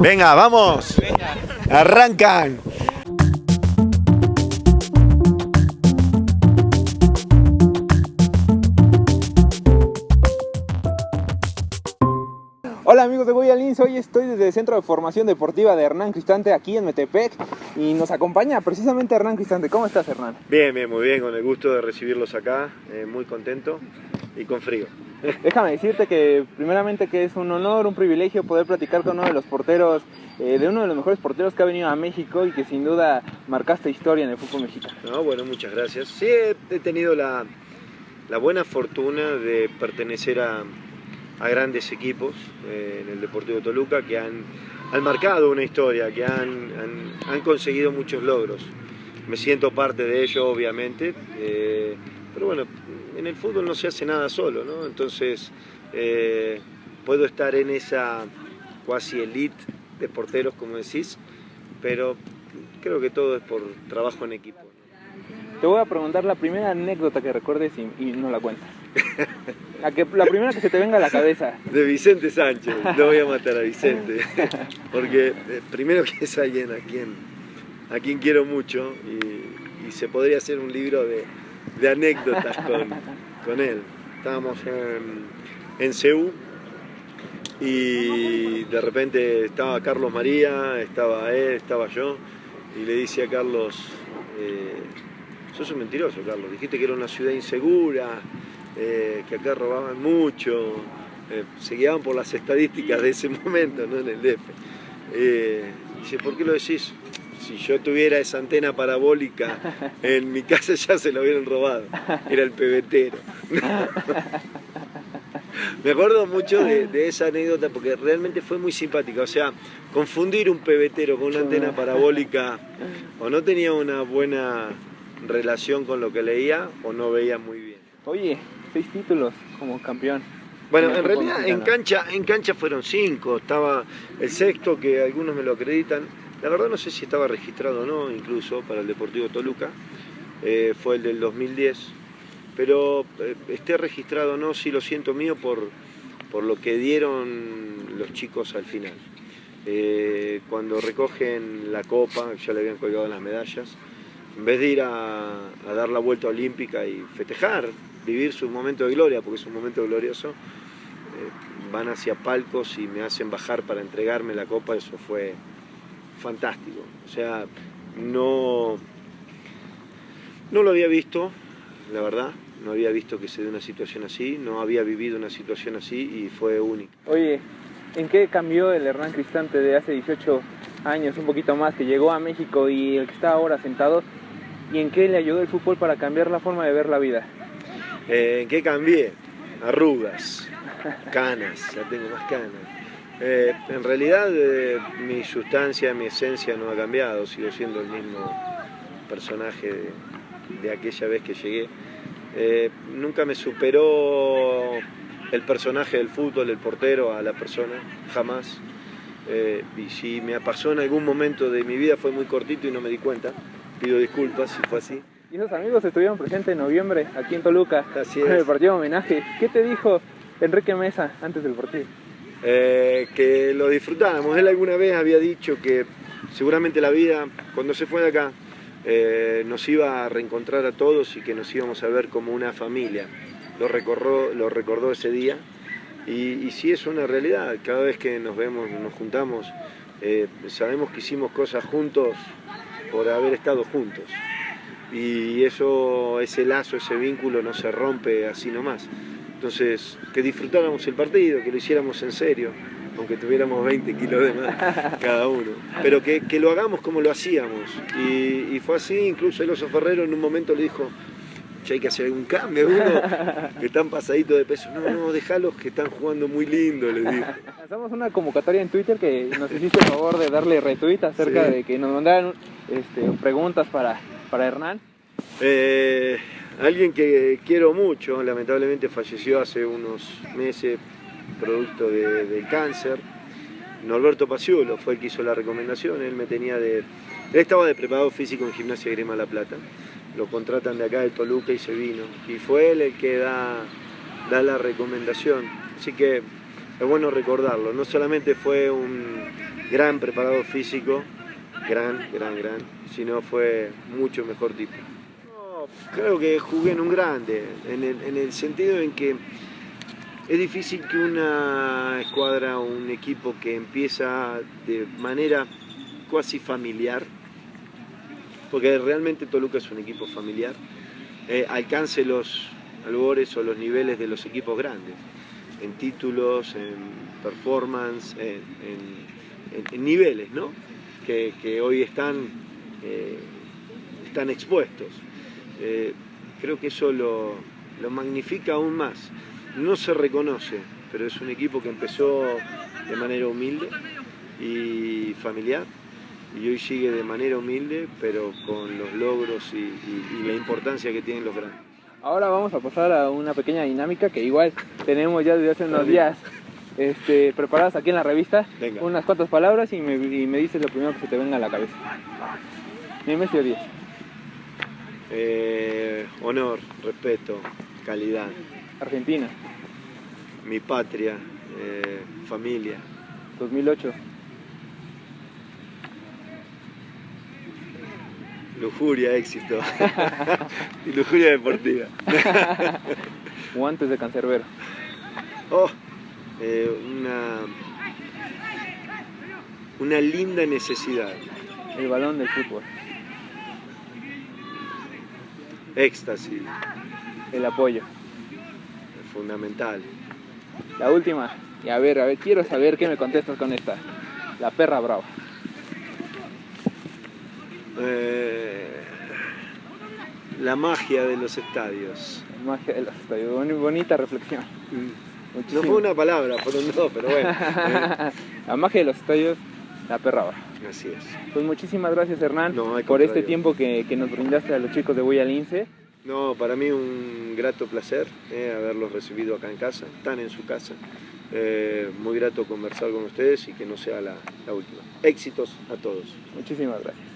Venga, vamos. Arrancan. Hola amigos de Guayalins, hoy estoy desde el Centro de Formación Deportiva de Hernán Cristante aquí en Metepec y nos acompaña precisamente Hernán Cristante. ¿Cómo estás Hernán? Bien, bien, muy bien, con el gusto de recibirlos acá, eh, muy contento y con frío. Déjame decirte que primeramente que es un honor, un privilegio poder platicar con uno de los porteros, eh, de uno de los mejores porteros que ha venido a México y que sin duda marcaste historia en el fútbol mexicano. No, bueno, muchas gracias. Sí, he tenido la, la buena fortuna de pertenecer a, a grandes equipos eh, en el Deportivo Toluca que han, han marcado una historia, que han, han, conseguido muchos logros. Me siento parte de ello, obviamente, eh, pero bueno, en el fútbol no se hace nada solo, ¿no? Entonces, eh, puedo estar en esa cuasi elite de porteros, como decís, pero creo que todo es por trabajo en equipo. Te voy a preguntar la primera anécdota que recuerdes y, y no la cuentas. La, que, la primera que se te venga a la cabeza. De Vicente Sánchez, no voy a matar a Vicente, porque eh, primero que es alguien a quien, a quien quiero mucho y, y se podría hacer un libro de, de anécdotas con, con, él. Estábamos en, en y de repente estaba Carlos María, estaba él, estaba yo y le dice a Carlos, eh, sos un mentiroso Carlos, dijiste que era una ciudad insegura, eh, que acá robaban mucho, eh, se guiaban por las estadísticas de ese momento, ¿no? en el DF. Eh, dice, ¿por qué lo decís? Si yo tuviera esa antena parabólica en mi casa ya se lo hubieran robado, era el pebetero. Me acuerdo mucho de, de, esa anécdota porque realmente fue muy simpática. O sea, confundir un pebetero con una antena parabólica o no tenía una buena relación con lo que leía o no veía muy bien. Oye, seis títulos como campeón. Bueno, en realidad en cancha, en cancha fueron cinco, estaba el sexto que algunos me lo acreditan, la verdad no sé si estaba registrado o no, incluso para el Deportivo Toluca, eh, fue el del 2010, pero eh, esté registrado o no, sí lo siento mío por, por lo que dieron los chicos al final. Eh, cuando recogen la copa, ya le habían colgado las medallas, en vez de ir a, dar la vuelta olímpica y festejar, vivir su momento de gloria, porque es un momento glorioso, van hacia palcos y me hacen bajar para entregarme la copa, eso fue fantástico. O sea, no, no lo había visto, la verdad, no había visto que se dé una situación así, no había vivido una situación así y fue única. Oye, ¿en qué cambió el Hernán Cristante de hace 18 años, un poquito más, que llegó a México y el que está ahora sentado? ¿Y en qué le ayudó el fútbol para cambiar la forma de ver la vida? Eh, ¿En qué cambié? Arrugas, canas, ya tengo más canas. Eh, en realidad eh, mi sustancia, mi esencia no ha cambiado, sigo siendo el mismo personaje de, de aquella vez que llegué. Eh, nunca me superó el personaje del fútbol, el portero, a la persona, jamás. y si me pasó en algún momento de mi vida fue muy cortito y no me di cuenta, pido disculpas si fue así. Y esos amigos estuvieron presentes en noviembre aquí en Toluca Así en el es. partido de homenaje. ¿Qué te dijo Enrique Mesa antes del partido? Eh, que lo disfrutáramos. Él alguna vez había dicho que seguramente la vida, cuando se fue de acá, eh, nos iba a reencontrar a todos y que nos íbamos a ver como una familia. Lo recordó, lo recordó ese día y, y sí es una realidad. Cada vez que nos vemos, nos juntamos, eh, sabemos que hicimos cosas juntos por haber estado juntos y eso, ese lazo, ese vínculo no se rompe así nomás. Entonces, que disfrutáramos el partido, que lo hiciéramos en serio, aunque tuviéramos 20 kilos de más cada uno, pero que, que lo hagamos como lo hacíamos. Y, y, fue así, incluso el oso Ferrero en un momento le dijo, che, hay que hacer algún cambio, uno que están pasaditos de peso. No, no, dejalos que están jugando muy lindo, les dijo. Lanzamos una convocatoria en Twitter que nos hiciste el favor de darle retweet acerca Sí. de que nos mandaran este, preguntas para, para Hernán. Eh, alguien que quiero mucho, lamentablemente falleció hace unos meses producto de- del cáncer. Norberto Paciolo fue el que hizo la recomendación, él me tenía de... Él estaba de preparado físico en Gimnasia Grima La Plata, lo contratan de acá de Toluca y se vino. Y fue él el que da, da la recomendación. Así que es bueno recordarlo, no solamente fue un, gran preparado físico, gran, gran, gran, si no fue mucho mejor tipo. Creo que jugué en un grande, en el, sentido en que es difícil que una escuadra o un equipo que empieza de manera cuasi familiar, porque realmente Toluca es un equipo familiar, eh, alcance los albores o los niveles de los equipos grandes, en títulos, en performance, en, niveles, ¿no? que, hoy están, eh, están expuestos. Eh, creo que eso lo, magnifica aún más. No se reconoce, pero es un equipo que empezó de manera humilde y familiar y hoy sigue de manera humilde, pero con los logros y, la importancia que tienen los grandes. Ahora vamos a pasar a una pequeña dinámica que igual tenemos ya desde hace unos días este, preparadas aquí en la revista. Unas cuantas palabras y me, dices lo primero que se te venga a la cabeza. Dime si 10. Eh, honor, respeto, calidad. Argentina. Mi patria, eh, familia. 2008. Lujuria, éxito. y lujuria deportiva. Guantes de cancerbero. Oh, eh, una, una linda necesidad. El balón del fútbol. Éxtasis. El apoyo. Fundamental. La última. Y a ver, a ver, quiero saber qué me contestas con esta. La perra brava. Eh, la magia de los estadios. La magia de los estadios. Bonita reflexión. Mm. No fue una palabra, fueron dos, pero bueno. la magia de los estadios, la perra Así es. Pues muchísimas gracias Hernán por este tiempo que, nos brindaste a los chicos de Boya Lince. No, para mí un grato placer eh, haberlos recibido acá en casa, están en su casa. Eh, muy grato conversar con ustedes y que no sea la última. Éxitos a todos. Muchísimas gracias.